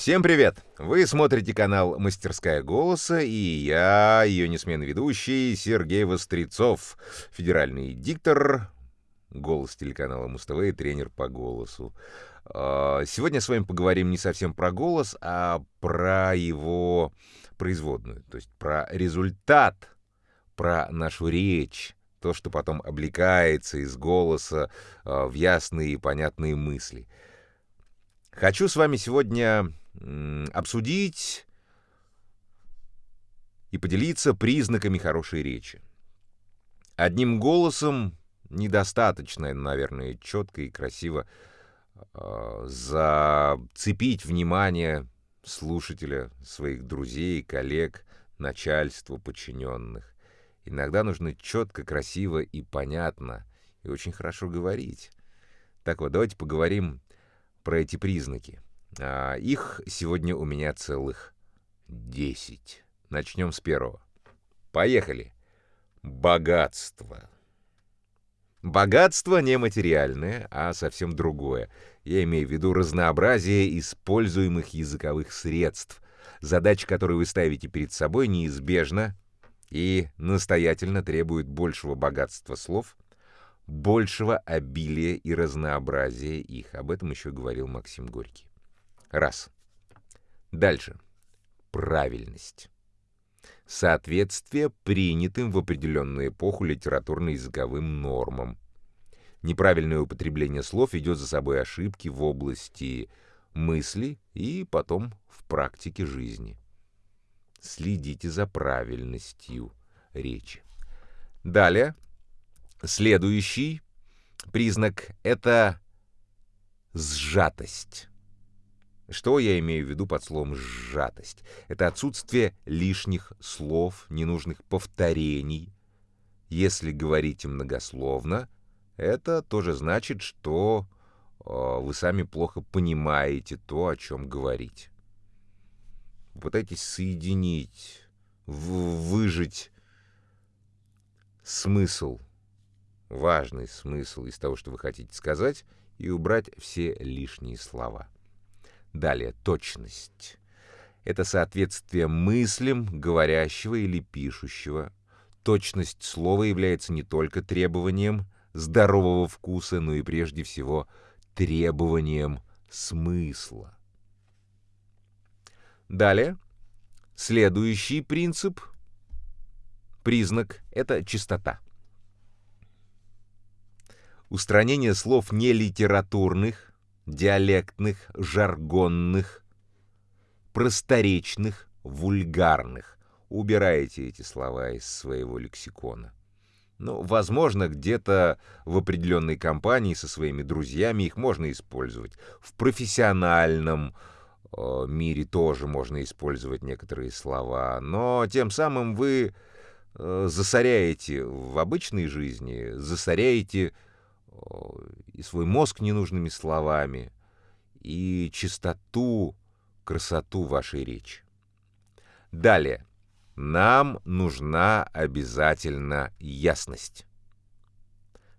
Всем привет! Вы смотрите канал «Мастерская голоса» и я, ее несменный ведущий, Сергей Вострецов, федеральный диктор, голос телеканала Муз-ТВ и тренер по голосу. А, сегодня с вами поговорим не совсем про голос, а про его производную, то есть про результат, про нашу речь, то, что потом облекается из голоса а, в ясные и понятные мысли. Хочу с вами сегодня обсудить и поделиться признаками хорошей речи. Одним голосом недостаточно, наверное, четко и красиво э, зацепить внимание слушателя, своих друзей, коллег, начальства, подчиненных. Иногда нужно четко, красиво и понятно, и очень хорошо говорить. Так вот, давайте поговорим про эти признаки. А, их сегодня у меня целых 10. Начнем с первого. Поехали. Богатство. Богатство не материальное, а совсем другое. Я имею в виду разнообразие используемых языковых средств, задача, которую вы ставите перед собой, неизбежна и настоятельно требует большего богатства слов, большего обилия и разнообразия их. Об этом еще говорил Максим Горький. Раз. Дальше. Правильность. Соответствие принятым в определенную эпоху литературно-языковым нормам. Неправильное употребление слов ведет за собой ошибки в области мысли и потом в практике жизни. Следите за правильностью речи. Далее, следующий признак — это сжатость. Что я имею в виду под словом «сжатость»? Это отсутствие лишних слов, ненужных повторений. Если говорите многословно, это тоже значит, что э, вы сами плохо понимаете то, о чем говорите. Попытайтесь соединить, выжить смысл, важный смысл из того, что вы хотите сказать, и убрать все лишние слова. Далее, точность. Это соответствие мыслям говорящего или пишущего. Точность слова является не только требованием здорового вкуса, но и прежде всего требованием смысла. Далее, следующий принцип, признак — это чистота. Устранение слов нелитературных, диалектных, жаргонных, просторечных, вульгарных. Убирайте эти слова из своего лексикона. Ну, возможно, где-то в определенной компании со своими друзьями их можно использовать. В профессиональном э, мире тоже можно использовать некоторые слова, но тем самым вы э, засоряете в обычной жизни, засоряете и свой мозг ненужными словами, и чистоту, красоту вашей речи. Далее. Нам нужна обязательно ясность.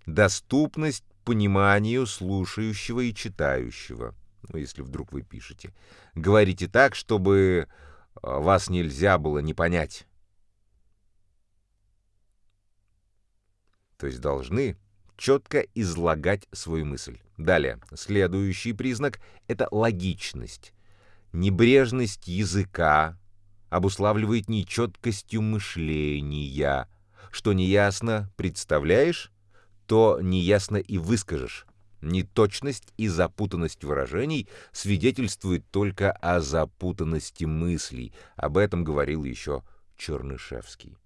Доступность пониманию слушающего и читающего. Ну, если вдруг вы пишете. Говорите так, чтобы а, вас нельзя было не понять. То есть должны четко излагать свою мысль. Далее, следующий признак — это логичность. Небрежность языка обуславливает нечеткостью мышления. Что неясно представляешь, то неясно и выскажешь. Неточность и запутанность выражений свидетельствуют только о запутанности мыслей. Об этом говорил еще Чернышевский.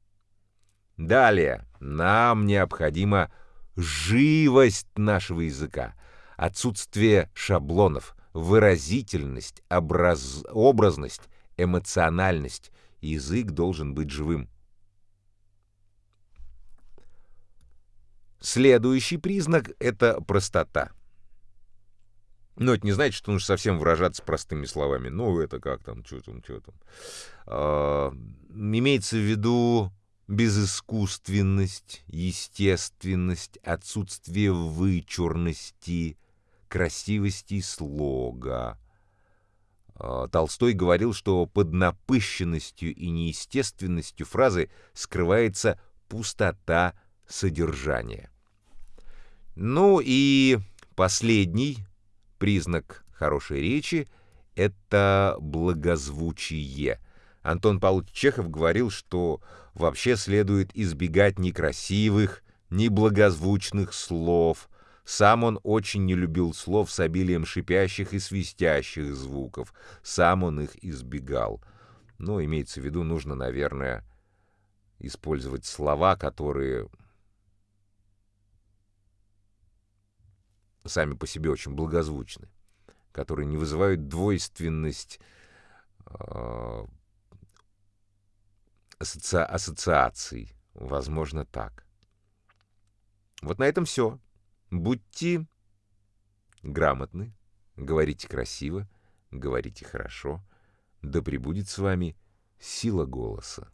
Далее, нам необходимо живость нашего языка, отсутствие шаблонов, выразительность, образ... образность, эмоциональность. Язык должен быть живым. Следующий признак — это простота. Но это не значит, что нужно совсем выражаться простыми словами. Ну, это как там, что там, что там. А, имеется в виду безыскусственность, естественность, отсутствие вычурности, красивости слога. А, Толстой говорил, что под напыщенностью и неестественностью фразы скрывается пустота содержания. Ну и последний признак хорошей речи — это благозвучие. Антон Павлович Чехов говорил, что вообще следует избегать некрасивых, неблагозвучных слов. Сам он очень не любил слов с обилием шипящих и свистящих звуков. Сам он их избегал. Но имеется в виду, нужно, наверное, использовать слова, которые сами по себе очень благозвучны, которые не вызывают двойственность э, асоци... ассоциаций. Возможно, так. Вот на этом все. Будьте грамотны, говорите красиво, говорите хорошо. Да пребудет с вами сила голоса.